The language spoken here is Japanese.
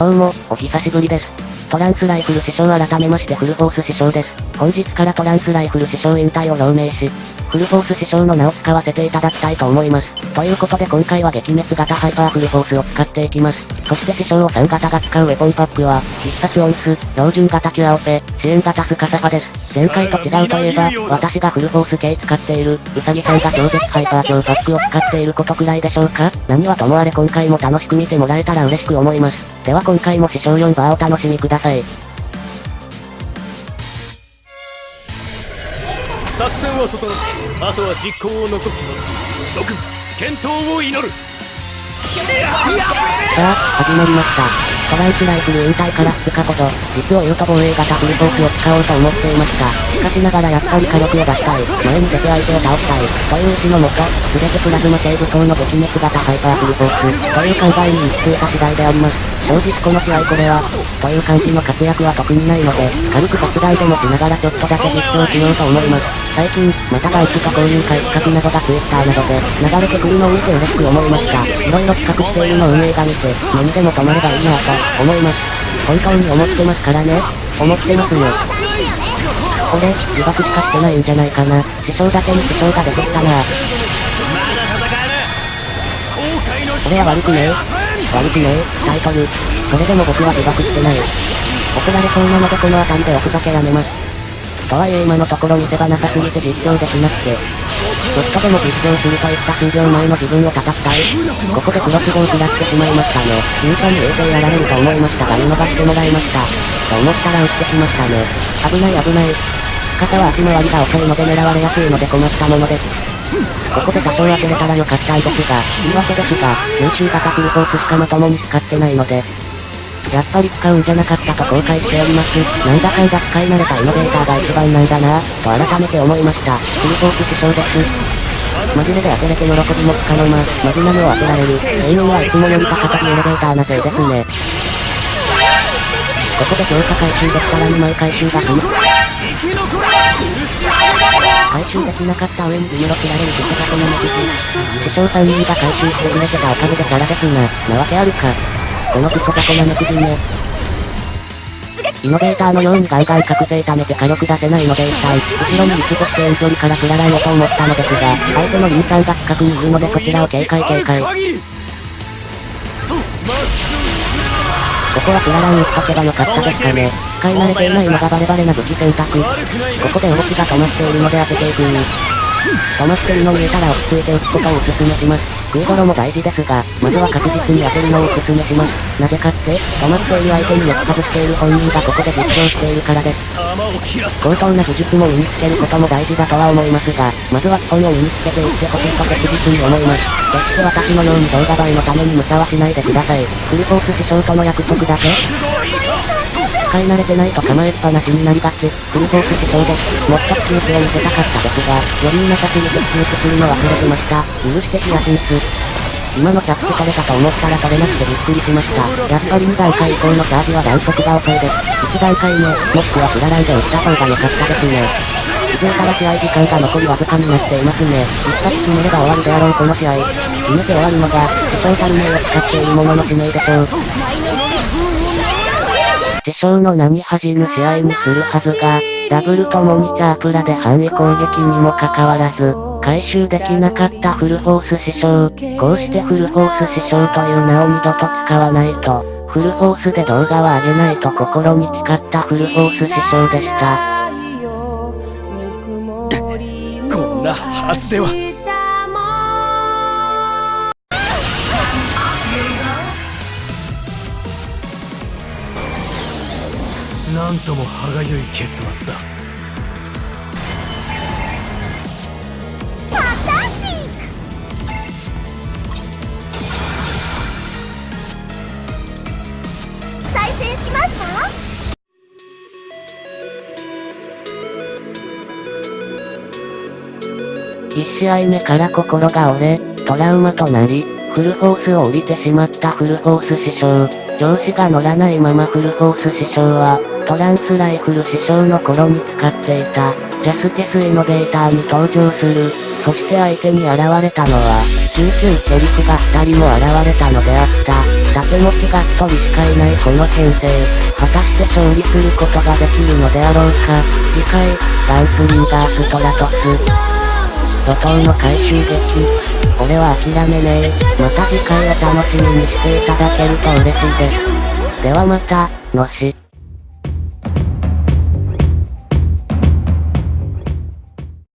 どうも、お久しぶりです。トランスライフル師匠改めましてフルフォース師匠です。本日からトランスライフル師匠引退を表明し、フルフォース師匠の名を使わせていただきたいと思います。ということで今回は撃滅型ハイパーフルフォースを使っていきます。そして師匠を3型が使うウェポンパックは、必殺オンス、標準型キュアオペ、支援型スカサファです。前回と違うといえば、私がフルフォース系使っている、ウサギさんが超絶ハイパー強パックを使っていることくらいでしょうか何はともあれ今回も楽しく見てもらえたら嬉しく思います。では今回も師匠4バーお楽しみください。作戦は整ったあとは実行を残すの諸君健闘を祈るさあ、始まりました。トランスライフル引退から2日ほど、実を言うと防衛型フルフォースを使おうと思っていました。しかしながらやっぱり火力を出したい、前に出て相手を倒したい、という意志のもと、すべてプラズマセーブ層の撃滅型ハイパーフルフォース、という考えに行き着いた次第であります。正直この試合これは、という感じの活躍は特にないので、軽く殺害でもしながらちょっとだけ実況しようと思います。最近、またバイクと交流会企画などが Twitter などで、流れてくるのを見て嬉しく思いました。色々企画しているの運営が見て、何でも止まればいいなと、思います。本当に思ってますからね。思ってますよ。これ、自爆しかしてないんじゃないかな。師匠だけに師匠が出てきたな俺は悪くねえ。悪くねえ、タイトル。それでも僕は自爆してない。怒られそうなのでこの辺りで置くだけやめます。とはいえ今のところ見せ場なさすぎて実況できなくて。ちょっとでも実況するといった数秒前の自分を叩きたい。ここでクロスボウ食らってしまいましたね。ミューに衛星やられると思いましたが見逃してもらいました。と思ったら撃ってきましたね。危ない危ない。方は足回りが遅いので狙われやすいので困ったものです。ここで多少当てれたらよかったいですが、言い訳ですが、優秀型フルフォースしかまともに使ってないので、やっぱり使うんじゃなかったと後悔しております。なんだかんだ使い慣れたイノベーターが一番なんだなぁ、と改めて思いました。フルフォース師匠です。マジでで当てれて喜びもつかの間、マジなのを当てられる。永遠はいつもより高飛びエレベーターなせいですね。ここで強化回収できたら2枚回収が済む。回収できなか。った上にビムロ切られることがこの目的。師匠3人が回収してくれてたおか。げでキャラですが、なわけあるか。このクソタコなめくじめ。イノベーターのようにガイガイ覚醒溜めて火力出せないので一体、後ろにリストして遠距離か。ら振らないと思ったのですが、相手のリンさんが近くにいるのでこちらを警戒警戒。ここはプララン打っとけばよかったですかね。使い慣れていないのがバレバレな武器選択。ここで動きが止まっているので当てていく止まってるの見えたら落ち着いて撃つことをお勧めします。空ドロも大事ですが、まずは確実に当てるのをお勧めします。なぜかって、止まっている相手によく外している本人がここで実況しているからです。高等な技術も身につけることも大事だとは思いますが、まずは基本を身につけていってほしいと確実に思います。決して私のように動画映えのために無茶はしないでください。フルフォース師匠との約束だけ使い慣れてないと構えっぱなしになりがち。フルフォース師匠です。もっと口打ちを見せたかったですが、余裕なさすぎて口打ちするの忘れてました。許してヒヤシンス。今の着地取れたと思ったら取れなくてびっくりしました。やっぱり2段階以降のチャージは弾速が遅いです。1段階目、もしくはフラライで打った方が良かったですね。気づいたら試合時間が残りわずかになっていますね。一発決めれば終わりであろうこの試合。決めて終わるのが、師匠たる名を使っているものの指名でしょう。師匠の何恥ぬ試合にするはずが、ダブルともにチャープラで範囲攻撃にもかかわらず、回収できなかったフルフォース師匠。こうしてフルフォース師匠という名を二度と使わないと、フルフォースで動画は上げないと心に誓ったフルフォース師匠でした。こんなはずでは。なんとも歯がゆい結末だ再戦しますか？1試合目から心が折れ、トラウマとなり、フルフォースを降りてしまったフルフォース師匠。上司が乗らないままフルフォース師匠は、トランスライフル師匠の頃に使っていた、ジャスティスイノベーターに登場する。そして相手に現れたのは、99キョリフが2人も現れたのであった。盾持ちが一人しかいないこの編成、果たして勝利することができるのであろうか。次回、ガンスリンガーストラトス。怒涛の回収劇。俺は諦めねえ。また次回を楽しみにしていただけると嬉しいです。ではまた、のし。